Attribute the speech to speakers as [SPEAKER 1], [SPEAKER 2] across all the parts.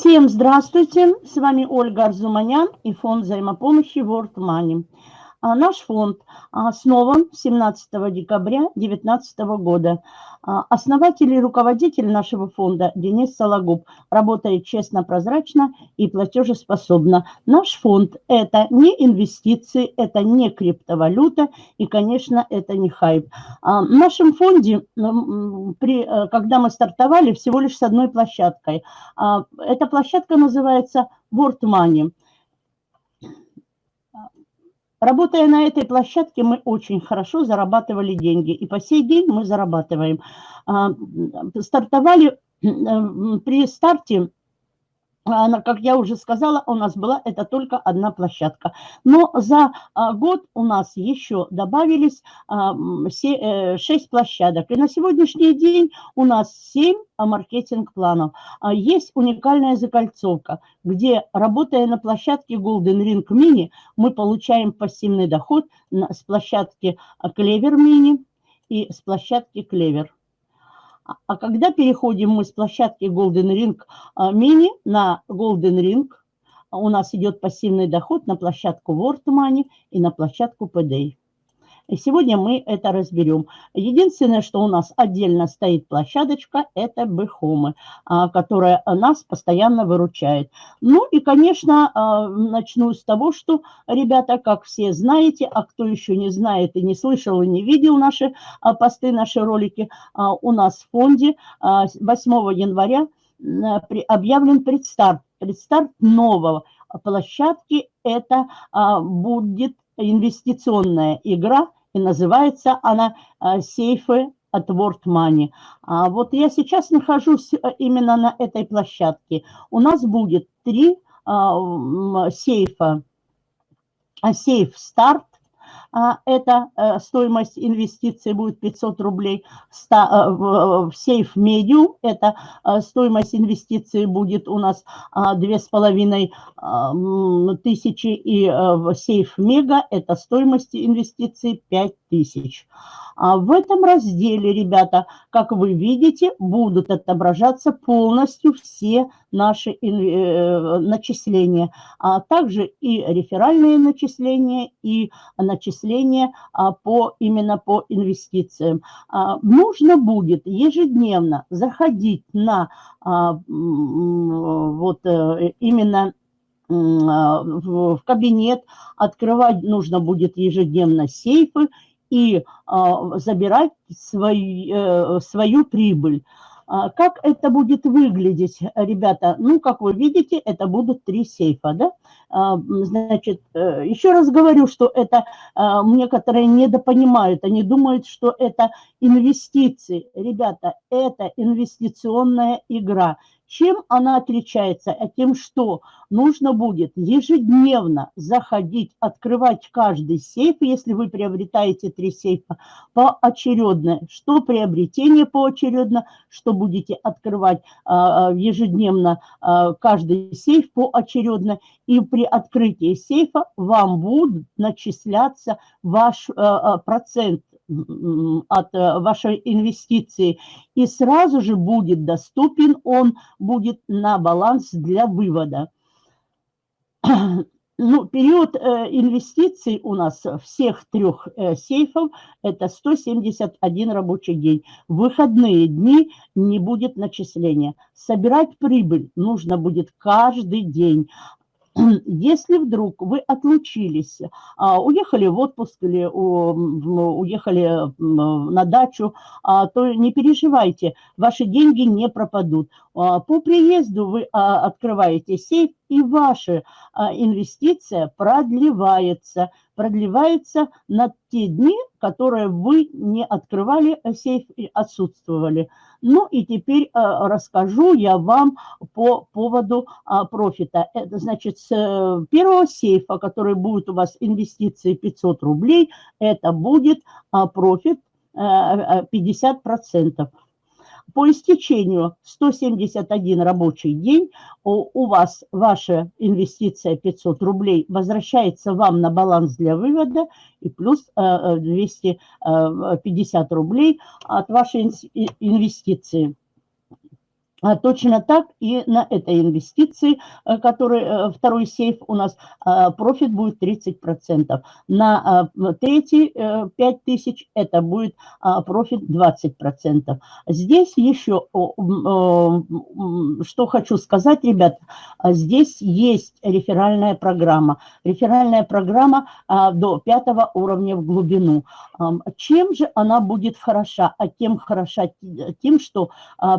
[SPEAKER 1] Всем здравствуйте, с вами Ольга Арзуманян и фонд взаимопомощи World Money. А, наш фонд основан 17 декабря 2019 года. А, основатель и руководитель нашего фонда Денис Сологуб работает честно, прозрачно и платежеспособно. Наш фонд – это не инвестиции, это не криптовалюта и, конечно, это не хайп. А, в нашем фонде, э, когда мы стартовали, всего лишь с одной площадкой. Эта площадка называется World Money. Работая на этой площадке, мы очень хорошо зарабатывали деньги. И по сей день мы зарабатываем. А, стартовали при старте она, как я уже сказала, у нас была это только одна площадка. Но за а, год у нас еще добавились а, 6 э, площадок. И на сегодняшний день у нас 7 а, маркетинг-планов. А, есть уникальная закольцовка, где, работая на площадке Golden Ring Mini, мы получаем пассивный доход с площадки Clever Mini и с площадки Clever. А когда переходим мы с площадки Golden Ring а, Mini на Golden Ring, у нас идет пассивный доход на площадку World Money и на площадку PDA. И сегодня мы это разберем. Единственное, что у нас отдельно стоит площадочка, это Бэхомы, которая нас постоянно выручает. Ну и, конечно, а, начну с того, что, ребята, как все знаете, а кто еще не знает и не слышал, и не видел наши а, посты, наши ролики, а, у нас в фонде 8 января объявлен предстарт. Предстарт нового площадки – это будет инвестиционная игра – и называется она а, «Сейфы от World Money». А вот я сейчас нахожусь э, именно на этой площадке. У нас будет три а, сейфа. Сейф «Старт», это э, стоимость инвестиций будет 500 рублей. Э, в сейф медиум это э, стоимость инвестиций будет у нас две с половиной тысячи. И в сейф мега это стоимость инвестиций 5 тысяч. А в этом разделе, ребята, как вы видите, будут отображаться полностью все наши э, начисления, а также и реферальные начисления, и начисления а, по, именно по инвестициям. А, нужно будет ежедневно заходить на а, вот э, именно в кабинет, открывать нужно будет ежедневно сейфы и а, забирать свой, э, свою прибыль. А, как это будет выглядеть, ребята? Ну, как вы видите, это будут три сейфа, да? А, значит, э, еще раз говорю, что это некоторые недопонимают, они думают, что это инвестиции. Ребята, это инвестиционная игра. Чем она отличается? А тем, что нужно будет ежедневно заходить, открывать каждый сейф, если вы приобретаете три сейфа, поочередно. Что приобретение поочередно, что будете открывать а, а, ежедневно а, каждый сейф поочередно. И при открытии сейфа вам будут начисляться ваш процент от э, вашей инвестиции, и сразу же будет доступен, он будет на баланс для вывода. Ну, период э, инвестиций у нас всех трех э, сейфов – это 171 рабочий день. В выходные дни не будет начисления. Собирать прибыль нужно будет каждый день. Если вдруг вы отлучились, а, уехали в отпуск или уехали на дачу, а, то не переживайте, ваши деньги не пропадут. А, по приезду вы открываете сейф, и ваша инвестиция продлевается. Продлевается на те дни, которые вы не открывали сейф и отсутствовали. Ну и теперь э, расскажу я вам по поводу а, профита. Это значит, с э, первого сейфа, который будет у вас инвестиции 500 рублей, это будет а, профит 50%. Э, по истечению 171 рабочий день у, вас ваша инвестиция 500 рублей возвращается вам на баланс для вывода и плюс 250 рублей от вашей инвестиции. А точно так и на этой инвестиции, э, который э, второй сейф у нас, э, профит будет 30%. На третий 5 тысяч это будет профит 20%. Здесь еще, что хочу сказать, ребят, здесь есть реферальная программа. Реферальная программа до пятого уровня в глубину. Чем же она будет хороша? А тем хороша тем, что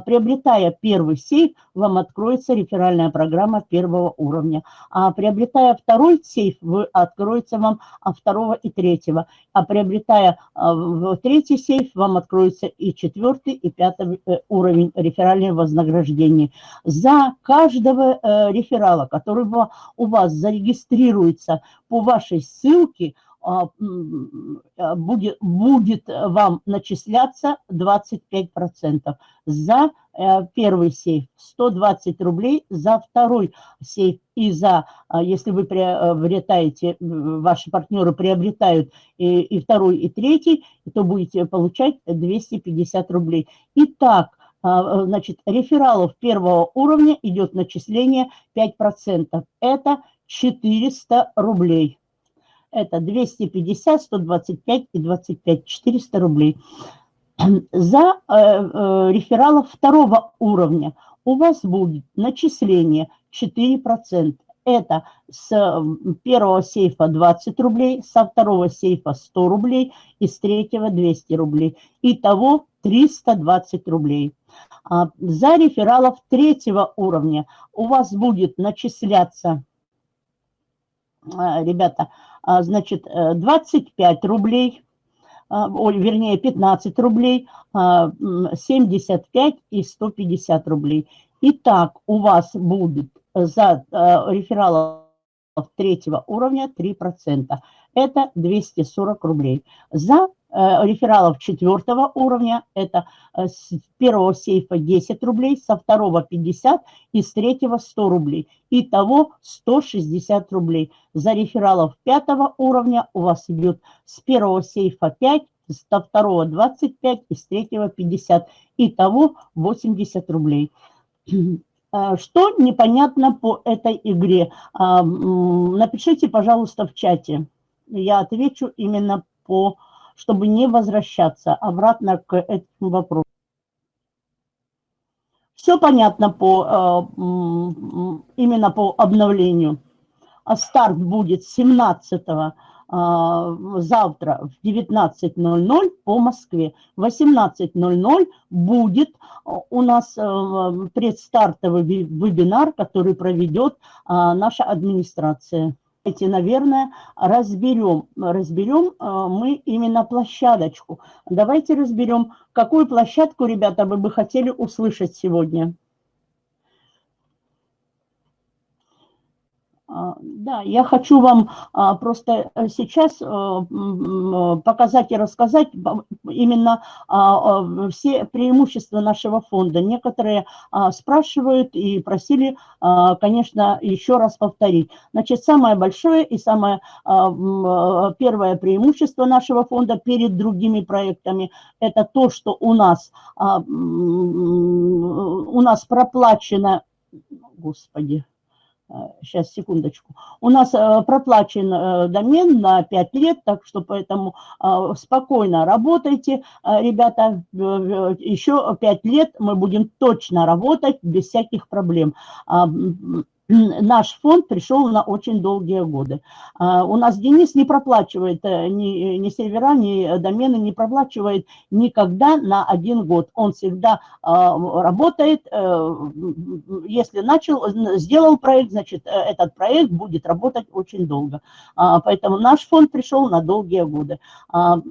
[SPEAKER 1] приобретая первый первый сейф, вам откроется реферальная программа первого уровня. А приобретая второй сейф, вы, откроется вам а второго и третьего. А приобретая а, третий сейф, вам откроется и четвертый, и пятый э, уровень реферального вознаграждения. За каждого э, реферала, который у вас зарегистрируется по вашей ссылке, будет, будет вам начисляться 25%. За э, первый сейф 120 рублей, за второй сейф и за, а, если вы приобретаете, ваши партнеры приобретают и, и второй, и третий, то будете получать 250 рублей. Итак, значит, рефералов первого уровня идет начисление 5%. Это 400 рублей. Это 250, 125 и 25, 400 рублей. За э, э, рефералов второго уровня у вас будет начисление 4%. Это с первого сейфа 20 рублей, со второго сейфа 100 рублей и с третьего 200 рублей. Итого 320 рублей. А за рефералов третьего уровня у вас будет начисляться, э, ребята, значит, 25 э, рублей, а, вернее, 15 рублей, 75 а, и 150 рублей. Итак, у вас будет за рефералов третьего уровня 3%. Это 240 рублей. За Э, рефералов четвертого уровня, это э, с первого сейфа 10 рублей, со второго 50 и с третьего 100 рублей. Итого 160 рублей. За рефералов пятого уровня у вас идет с первого сейфа 5, со второго 25 и с третьего 50. Итого 80 рублей. Э, что непонятно по этой игре? Напишите, пожалуйста, в чате. Я отвечу именно по чтобы не возвращаться обратно к этому вопросу. Все понятно по, э, именно по обновлению. А старт будет 17 э, завтра в 19.00 по Москве. В 18.00 будет у нас э, предстартовый вебинар, который проведет наша администрация. Давайте, наверное, разберем, разберем э, мы именно площадочку. Давайте разберем, какую площадку, ребята, вы бы хотели услышать сегодня. А, да, я хочу вам а, просто э, сейчас э, показать и рассказать именно а, все преимущества нашего фонда. Некоторые спрашивают и просили, конечно, еще раз повторить. Значит, самое большое и самое первое преимущество нашего фонда перед другими проектами – это то, что у нас, у нас проплачено, господи, сейчас, э, секундочку. У нас э, проплачен э, домен на 5 лет, так что поэтому спокойно работайте, ребята. Еще 5 лет мы будем точно работать без всяких проблем наш фонд пришел на очень долгие годы. А, у нас Денис не проплачивает э, ни, ни сервера, ни домены, не проплачивает никогда на один год. Он всегда а, работает, э, если начал, сделал проект, значит, э, этот проект будет работать очень долго. А, поэтому наш фонд пришел на долгие годы.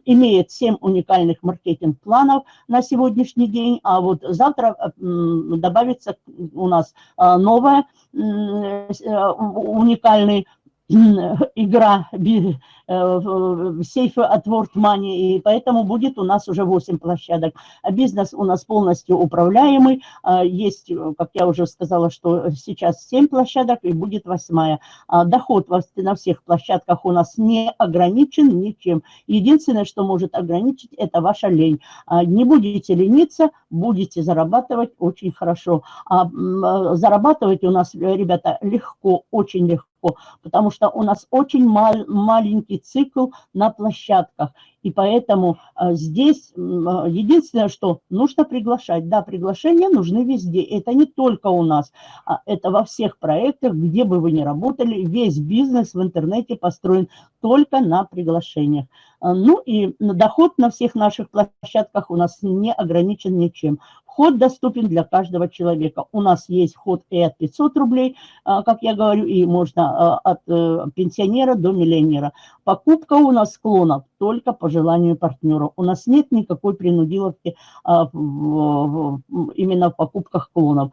[SPEAKER 1] Имеет 7 уникальных маркетинг-планов на сегодняшний день, а вот завтра добавится у нас новое – Э, уникальный игра э, сейфы от World Money, и поэтому будет у нас уже 8 площадок. А бизнес у нас полностью управляемый. А, есть, как я уже сказала, что сейчас 7 площадок и будет 8. А доход на всех площадках у нас не ограничен ничем. Единственное, что может ограничить, это ваша лень. Не будете лениться, будете зарабатывать очень хорошо. Зарабатывать у нас, ребята, легко, очень легко потому что у нас очень мал, маленький цикл на площадках. И поэтому а, здесь а, единственное, что нужно приглашать. Да, приглашения нужны везде. Это не только у нас, а это во всех проектах, где бы вы ни работали. Весь бизнес в интернете построен только на приглашениях. Ну и доход на всех наших площадках у нас не ограничен ничем. Вход доступен для каждого человека. У нас есть вход и от 500 рублей, как я говорю, и можно от э, пенсионера до миллионера. Покупка у нас склонов только по желанию партнера. У нас нет никакой принудиловки а, именно в покупках клонов.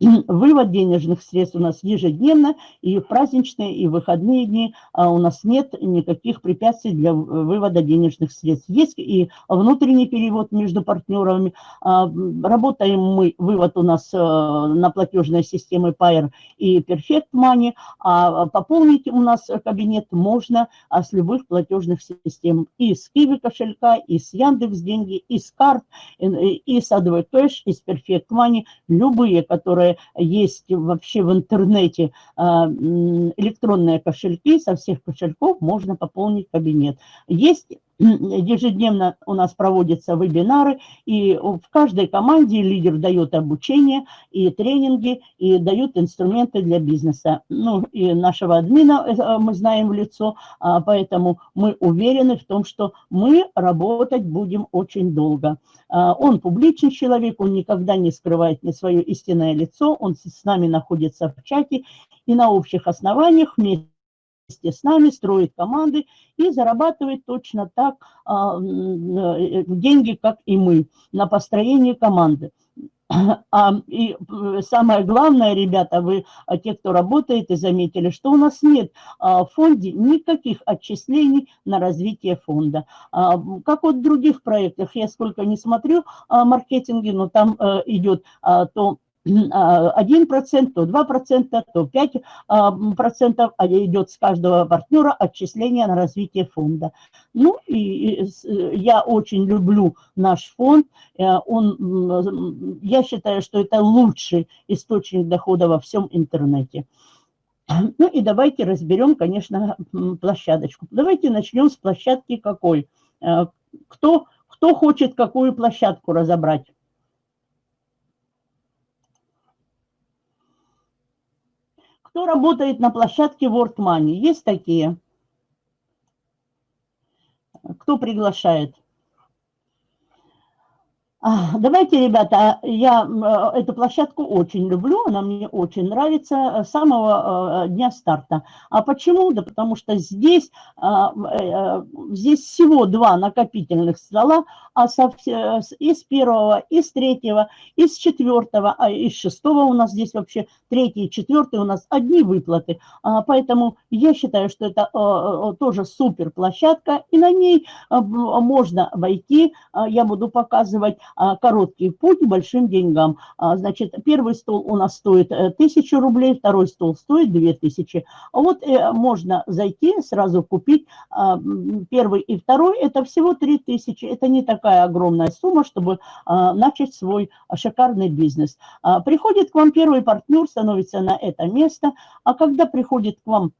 [SPEAKER 1] Вывод денежных средств у нас ежедневно, и в праздничные, и в выходные дни а у нас нет никаких препятствий для вывода денежных средств. Есть и внутренний перевод между партнерами. А, работаем мы, вывод у нас э, на платежной системе Pair и Perfect Money, а пополнить у нас кабинет можно а с любых платежных систем. И с Kiwi кошелька, и с Яндекс деньги, и с карт, и с ADV Cash, и с Perfect Money, любые, которые которые есть вообще в интернете, а, электронные кошельки, со всех кошельков можно пополнить кабинет. Есть ежедневно у нас проводятся вебинары, и в каждой команде лидер дает обучение и тренинги, и дают инструменты для бизнеса. Ну, и нашего админа э, мы знаем в лицо, а, поэтому мы уверены в том, что мы работать будем очень долго. А, он публичный человек, он никогда не скрывает ни свое истинное лицо, он с нами находится в чате, и на общих основаниях вместе вместе с нами, строит команды и зарабатывает точно так а, э, деньги, как и мы, на построение команды. А, и э, самое главное, ребята, вы, а, те, кто работает, и заметили, что у нас нет а, в фонде никаких отчислений на развитие фонда. А, как вот в других проектах, я сколько не смотрю а, маркетинге, но там а, идет а, то 1%, то 2%, то 5% а идет с каждого партнера отчисление на развитие фонда. Ну, и я очень люблю наш фонд. Э, он, я считаю, что это лучший источник дохода во всем интернете. Ну и давайте разберем, конечно, площадочку. Давайте начнем с площадки какой. Э, кто, кто хочет какую площадку разобрать? Кто работает на площадке World Money? Есть такие? Кто приглашает? Давайте, ребята, я э, эту площадку очень люблю, она мне очень нравится с самого э, дня старта. А почему? Да потому что здесь, а, э, здесь всего два накопительных стола, а из первого, из третьего, из четвертого, а из шестого у нас здесь вообще третий и четвертый у нас одни выплаты. А, поэтому я считаю, что это тоже супер площадка, и на ней можно войти. Я буду показывать а, короткий путь к большим деньгам. А, значит, первый стол у нас стоит 1000 э, рублей, второй стол стоит 2000. А вот э, можно зайти, сразу купить первый и второй, это всего 3000. Это не такая огромная сумма, чтобы начать свой шикарный бизнес. Приходит к вам первый партнер, становится на это место, а когда приходит к вам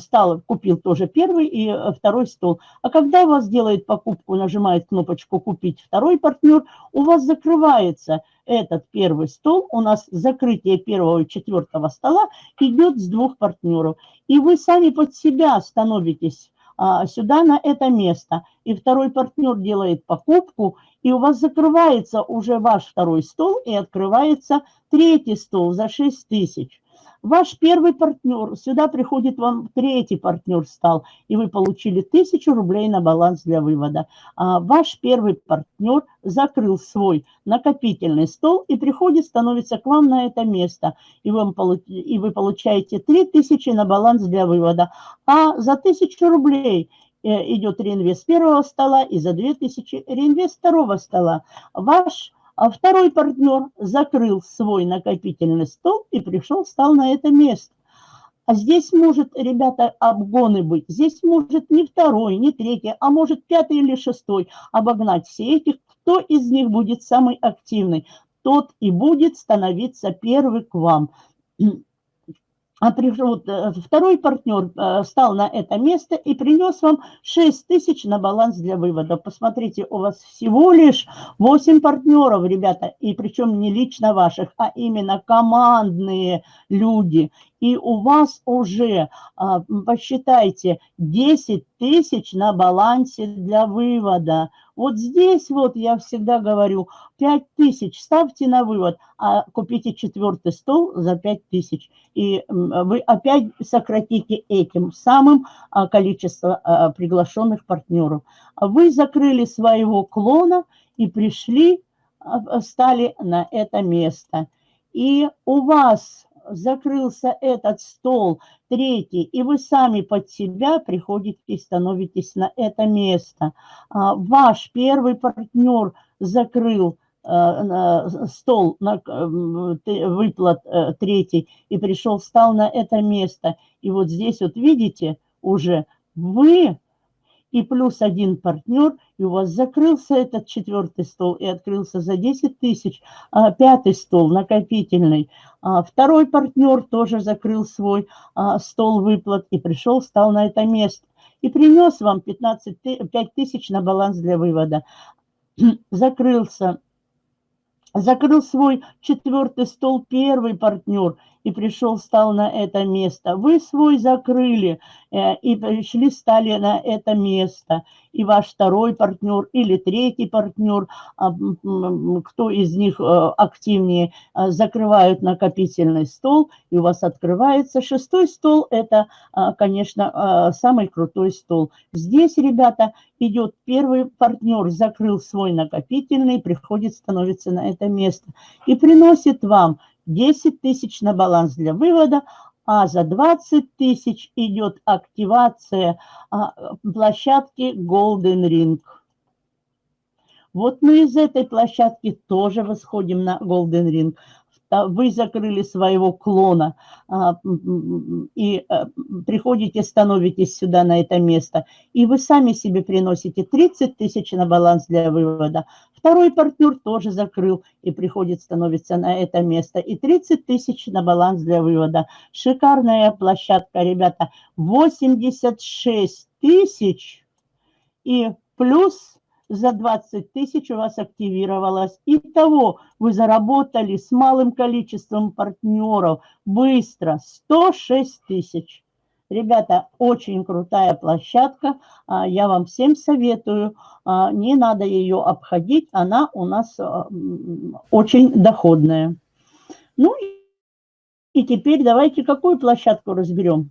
[SPEAKER 1] стал, купил тоже первый и э, второй стол. А когда у вас делает покупку, нажимает кнопочку «Купить второй партнер», у вас закрывается этот первый стол, у нас закрытие первого и четвертого стола идет с двух партнеров. И вы сами под себя становитесь а, сюда, на это место. И второй партнер делает покупку, и у вас закрывается уже ваш второй стол, и открывается третий стол за 6 тысяч. Ваш первый партнер, сюда приходит вам третий партнер стал, и вы получили 1000 рублей на баланс для вывода. А ваш первый партнер закрыл свой накопительный стол и приходит, становится к вам на это место, и, вам, и вы получаете 3000 на баланс для вывода. А за 1000 рублей э, идет реинвест первого стола и за 2000 реинвест второго стола. Ваш а второй партнер закрыл свой накопительный стол и пришел, стал на это место. А здесь может, ребята, обгоны быть. Здесь может не второй, не третий, а может пятый или шестой обогнать все этих. Кто из них будет самый активный, тот и будет становиться первый к вам а пришел, э, второй партнер э, стал на это место и принес вам 6 тысяч на баланс для вывода. Посмотрите, у вас всего лишь 8 партнеров, ребята, и причем не лично ваших, а именно командные люди. И у вас уже, а, посчитайте, 10 тысяч на балансе для вывода. Вот здесь вот я всегда говорю, 5 тысяч ставьте на вывод, а купите четвертый стол за 5 тысяч. И вы опять сократите этим самым а, количество а, приглашенных партнеров. Вы закрыли своего клона и пришли, стали на это место. И у вас закрылся этот стол, третий, и вы сами под себя приходите и становитесь на это место. А, ваш первый партнер закрыл э, стол на выплат э, третий и пришел, встал на это место. И вот здесь вот видите уже вы и плюс один партнер, и у вас закрылся этот четвертый стол и открылся за 10 тысяч, а, пятый стол накопительный. А, второй партнер тоже закрыл свой а, стол выплат и пришел, стал на это место. И принес вам 15, 5 тысяч на баланс для вывода. Закрылся закрыл свой четвертый стол первый партнер и пришел, стал на это место. Вы свой закрыли э, и пришли, стали на это место. И ваш второй партнер или третий партнер, а, кто из них э, активнее, э, закрывают накопительный стол, и у вас открывается шестой стол. Это, конечно, самый крутой стол. Здесь, ребята, идет первый партнер, закрыл свой накопительный, приходит, становится на это место и приносит вам 10 тысяч на баланс для вывода, а за 20 тысяч идет активация а, площадки Golden Ring. Вот мы из этой площадки тоже восходим на Golden Ring вы закрыли своего клона а, и а, приходите, становитесь сюда на это место, и вы сами себе приносите 30 тысяч на баланс для вывода. Второй партнер тоже закрыл и приходит, становится на это место, и 30 тысяч на баланс для вывода. Шикарная площадка, ребята, 86 тысяч и плюс за 20 тысяч у вас активировалось. Итого вы заработали с малым количеством партнеров быстро 106 тысяч. Ребята, очень крутая площадка. А, я вам всем советую. А, не надо ее обходить. Она у нас а, очень доходная. Ну и теперь давайте какую площадку разберем.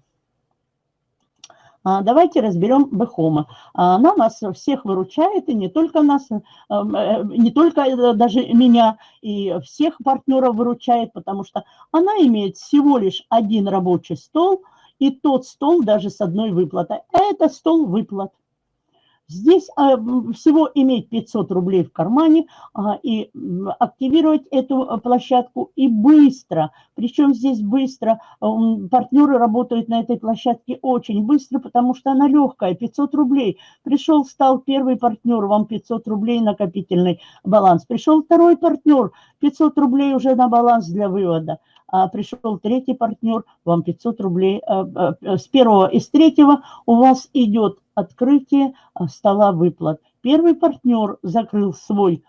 [SPEAKER 1] А, давайте разберем Бехома. Она нас всех выручает, и не только нас, э, э, не только э, даже меня, и всех партнеров выручает, потому что она имеет всего лишь один рабочий стол, и тот стол даже с одной выплатой. Это стол выплат. Здесь а, всего иметь 500 рублей в кармане а, и активировать эту а, площадку и быстро. Причем здесь быстро. Партнеры работают на этой площадке очень быстро, потому что она легкая, 500 рублей. Пришел, стал первый партнер, вам 500 рублей накопительный баланс. Пришел второй партнер, 500 рублей уже на баланс для вывода а пришел третий партнер, вам 500 рублей. А, а, с первого и с третьего у вас идет открытие стола выплат. Первый партнер закрыл свой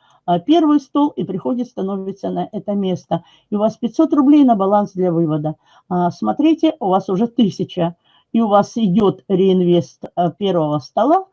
[SPEAKER 1] первый стол и приходит, становится на это место. И у вас 500 рублей на баланс для вывода. Смотрите, у вас уже 1000. И у вас идет реинвест первого стола.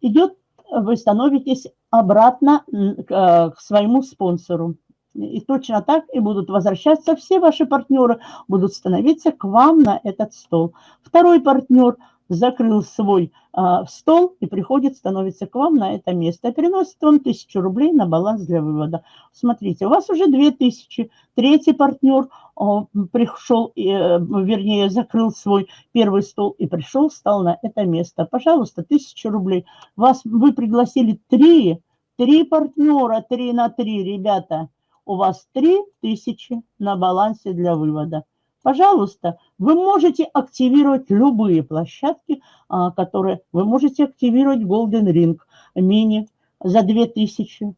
[SPEAKER 1] Идет, вы становитесь обратно к своему спонсору. И точно так и будут возвращаться все ваши партнеры, будут становиться к вам на этот стол. Второй партнер закрыл свой а, стол и приходит, становится к вам на это место. И приносит вам тысячу рублей на баланс для вывода. Смотрите, у вас уже две тысячи. Третий партнер а, пришел, и, э, вернее, закрыл свой первый стол и пришел, стал на это место. Пожалуйста, тысячу рублей. Вас, вы пригласили три, три партнера, три на три, ребята у вас 3000 на балансе для вывода. Пожалуйста, вы можете активировать любые площадки, а, которые вы можете активировать Golden Ring мини за 2000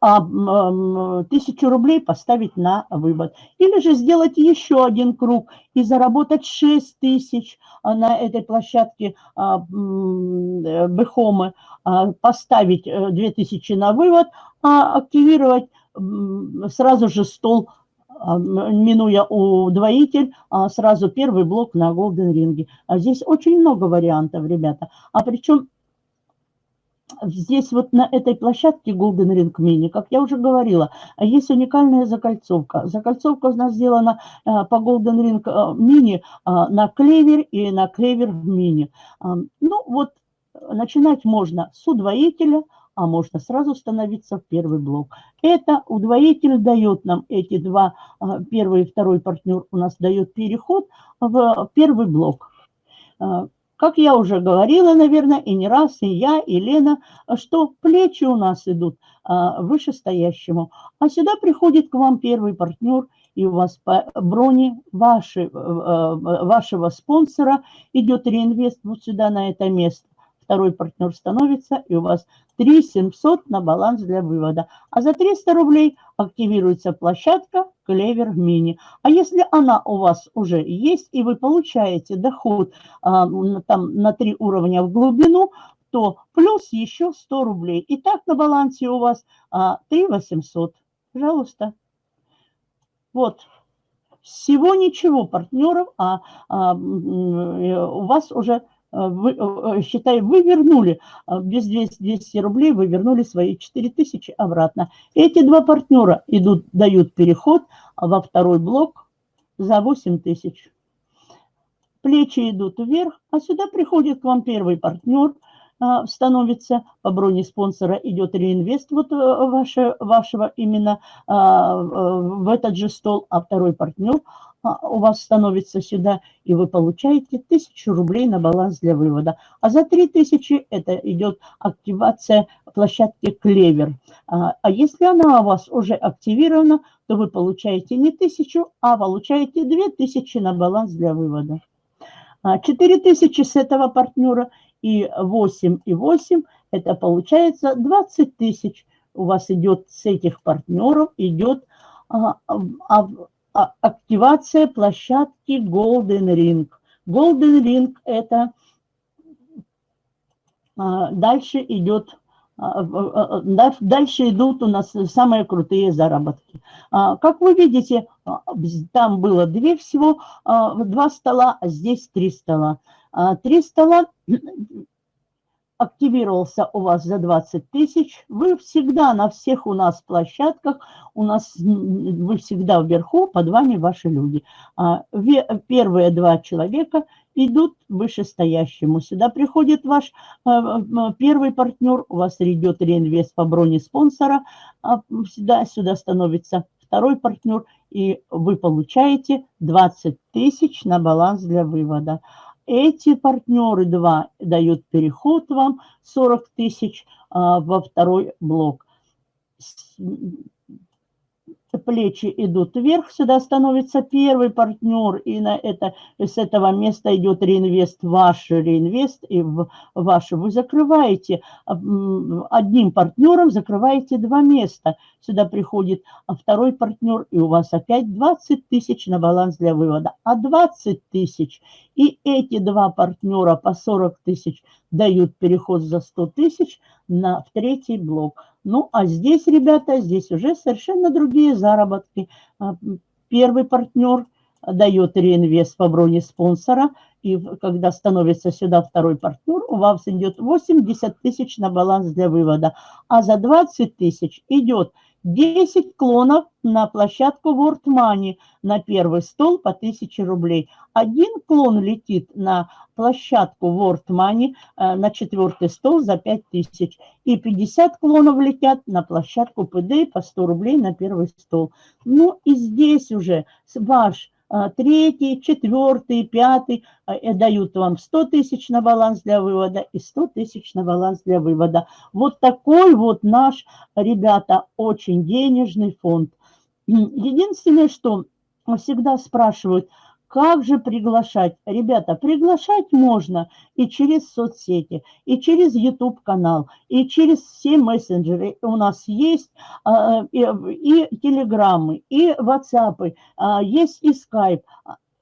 [SPEAKER 1] а тысячу рублей поставить на вывод. Или же сделать еще один круг и заработать 6 тысяч а, на этой площадке а, Бехомы, поставить 2000 э, на вывод, активировать сразу же стол, а, минуя удвоитель, а сразу первый блок на Golden Ring. А здесь очень много вариантов, ребята. А причем здесь вот на этой площадке Golden Ring Mini, как я уже говорила, есть уникальная закольцовка. Закольцовка у нас сделана по Golden Ring Mini на клевер и на клевер Mini. Ну вот начинать можно с удвоителя – а можно сразу становиться в первый блок. Это удвоитель дает нам эти два, а, первый и второй партнер у нас дает переход в первый блок. А, как я уже говорила, наверное, и не раз, и я, и Лена, что плечи у нас идут а, вышестоящему. А сюда приходит к вам первый партнер, и у вас по броне вашей, вашего спонсора идет реинвест вот сюда, на это место второй партнер становится, и у вас 3 700 на баланс для вывода. А за 300 рублей активируется площадка Клевер Мини. А если она у вас уже есть, и вы получаете доход а, там на 3 уровня в глубину, то плюс еще 100 рублей. И так на балансе у вас а, 3 800. Пожалуйста. Вот. Всего ничего партнеров, а, а у вас уже Э, вы, э, э, считай, вы вернули, без 200, 200 рублей вы вернули свои 4000 обратно. Эти два партнера идут, дают переход во второй блок за 8000. Плечи идут вверх, а сюда приходит к вам первый партнер, становится по броне спонсора, идет реинвест вот ваше, вашего именно в этот же стол, а второй партнер – а, у вас становится сюда, и вы получаете 1000 рублей на баланс для вывода. А за 3000 это идет активация площадки Клевер. А, а если она у вас уже активирована, то вы получаете не 1000, а получаете 2000 на баланс для вывода. 4000 а, с этого партнера и 8 и 8, это получается 20 тысяч. У вас идет с этих партнеров, идет а, а, а, активация площадки Golden Ring. Golden Ring это а, дальше идет а, дальше идут у нас самые крутые заработки. Как вы видите, там было две всего, два стола, а здесь три стола. Три стола активировался у вас за 20 тысяч, вы всегда на всех у нас площадках, у нас вы всегда вверху, под вами ваши люди. А, первые два человека идут вышестоящему. Сюда приходит ваш э, первый партнер, у вас идет реинвест по броне спонсора, а, сюда, сюда становится второй партнер, и вы получаете 20 тысяч на баланс для вывода. Эти партнеры два дают переход вам 40 тысяч а, во второй блок плечи идут вверх, сюда становится первый партнер, и на это, с этого места идет реинвест, ваш реинвест, и в ваш вы закрываете одним партнером, закрываете два места. Сюда приходит второй партнер, и у вас опять 20 тысяч на баланс для вывода. А 20 тысяч, и эти два партнера по 40 тысяч дают переход за 100 тысяч на в третий блок. Ну, а здесь, ребята, здесь уже совершенно другие заработки. А, первый партнер дает реинвест по броне спонсора, и когда становится сюда второй партнер, у вас идет 80 тысяч на баланс для вывода, а за 20 тысяч идет 10 клонов на площадку World Money на первый стол по 1000 рублей. Один клон летит на площадку World Money э, на четвертый стол за 5000. И 50 клонов летят на площадку ПД по 100 рублей на первый стол. Ну и здесь уже ваш третий, четвертый, пятый а, э, дают вам 100 тысяч на баланс для вывода и 100 тысяч на баланс для вывода. Вот такой вот наш, ребята, очень денежный фонд. Единственное, что всегда спрашивают – как же приглашать? Ребята, приглашать можно и через соцсети, и через YouTube-канал, и через все мессенджеры. У нас есть а, и, телеграммы, и WhatsApp, а, есть и Skype.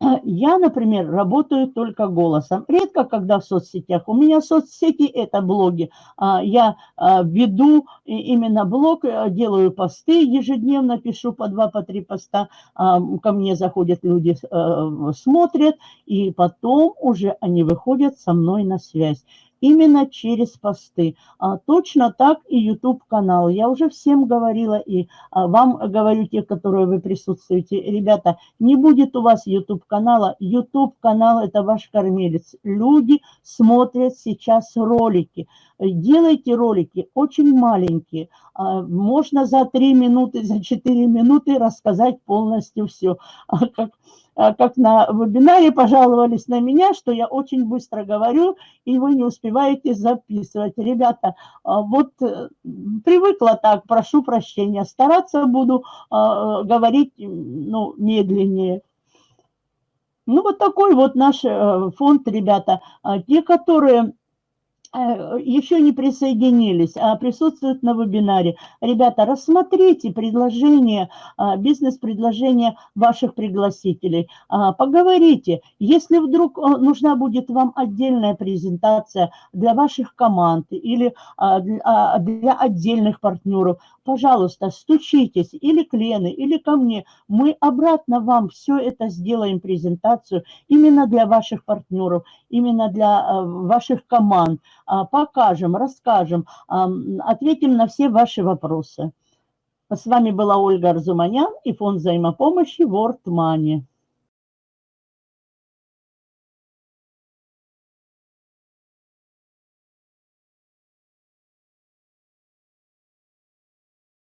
[SPEAKER 1] Я, например, работаю только голосом. Редко, когда в соцсетях. У меня соцсети – это блоги. А, я а, веду именно блог, э, делаю посты ежедневно, пишу по два, по три поста. А, ко мне заходят люди, э, смотрят, и потом уже они выходят со мной на связь именно через посты. А, точно так и YouTube-канал. Я уже всем говорила и а, вам говорю, те, которые вы присутствуете. Ребята, не будет у вас YouTube-канала. YouTube-канал – это ваш кормилец. Люди смотрят сейчас ролики. Делайте ролики очень маленькие. А, можно за 3 минуты, за 4 минуты рассказать полностью все. А как а, как на вебинаре пожаловались на меня, что я очень быстро говорю, и вы не успеваете записывать. Ребята, вот э, привыкла так, прошу прощения, стараться буду говорить ну, медленнее. Ну, вот такой вот наш э, фонд, ребята. Те, которые еще не присоединились, а присутствуют на вебинаре. Ребята, рассмотрите предложение, а, бизнес-предложение ваших пригласителей. А, поговорите. Если вдруг э, нужна будет вам отдельная презентация для ваших команд или а, для отдельных партнеров, пожалуйста, стучитесь или к Лене, или ко мне. Мы обратно вам все это сделаем, презентацию, именно для ваших партнеров, именно для ваших команд. А, покажем, расскажем, ответим на все ваши вопросы. С вами была Ольга Арзуманян и фонд взаимопомощи World Money.